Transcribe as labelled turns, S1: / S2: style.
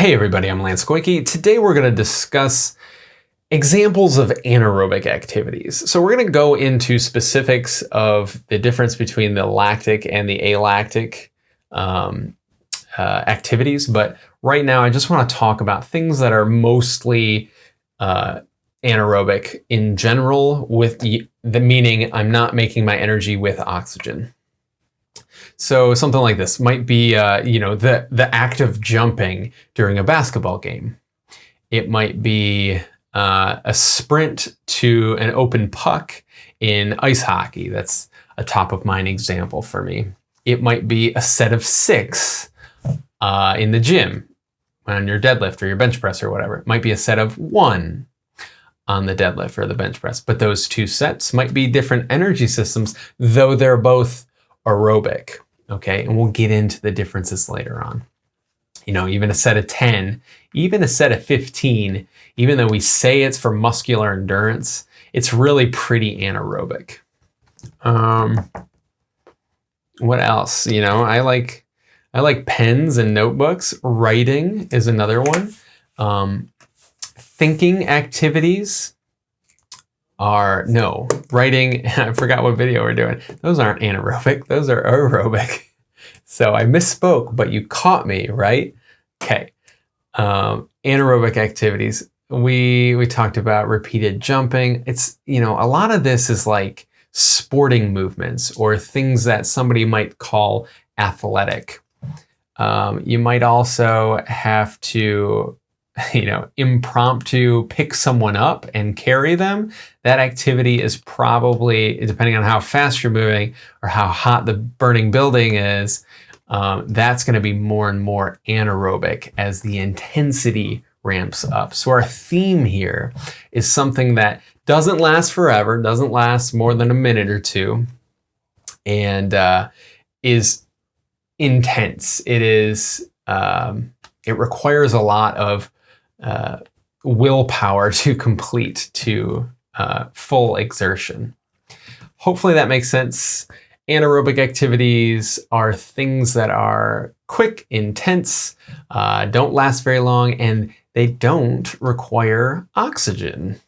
S1: Hey everybody, I'm Lance Koike. Today we're going to discuss examples of anaerobic activities. So we're going to go into specifics of the difference between the lactic and the alactic um, uh, activities, but right now I just want to talk about things that are mostly uh, anaerobic in general with the, the meaning I'm not making my energy with oxygen. So something like this might be, uh, you know, the, the act of jumping during a basketball game. It might be uh, a sprint to an open puck in ice hockey. That's a top of mind example for me. It might be a set of six uh, in the gym on your deadlift or your bench press or whatever. It might be a set of one on the deadlift or the bench press. But those two sets might be different energy systems, though they're both aerobic okay? And we'll get into the differences later on. You know, even a set of 10, even a set of 15, even though we say it's for muscular endurance, it's really pretty anaerobic. Um, what else? You know, I like I like pens and notebooks. Writing is another one. Um, thinking activities are, no, writing, I forgot what video we're doing. Those aren't anaerobic, those are aerobic. So I misspoke, but you caught me, right? Okay. Um, anaerobic activities. We, we talked about repeated jumping. It's, you know, a lot of this is like sporting movements or things that somebody might call athletic. Um, you might also have to you know, impromptu pick someone up and carry them, that activity is probably, depending on how fast you're moving or how hot the burning building is, um, that's going to be more and more anaerobic as the intensity ramps up. So our theme here is something that doesn't last forever, doesn't last more than a minute or two, and uh, is intense. It is, um, it requires a lot of uh, willpower to complete to uh, full exertion. Hopefully that makes sense. Anaerobic activities are things that are quick, intense, uh, don't last very long, and they don't require oxygen.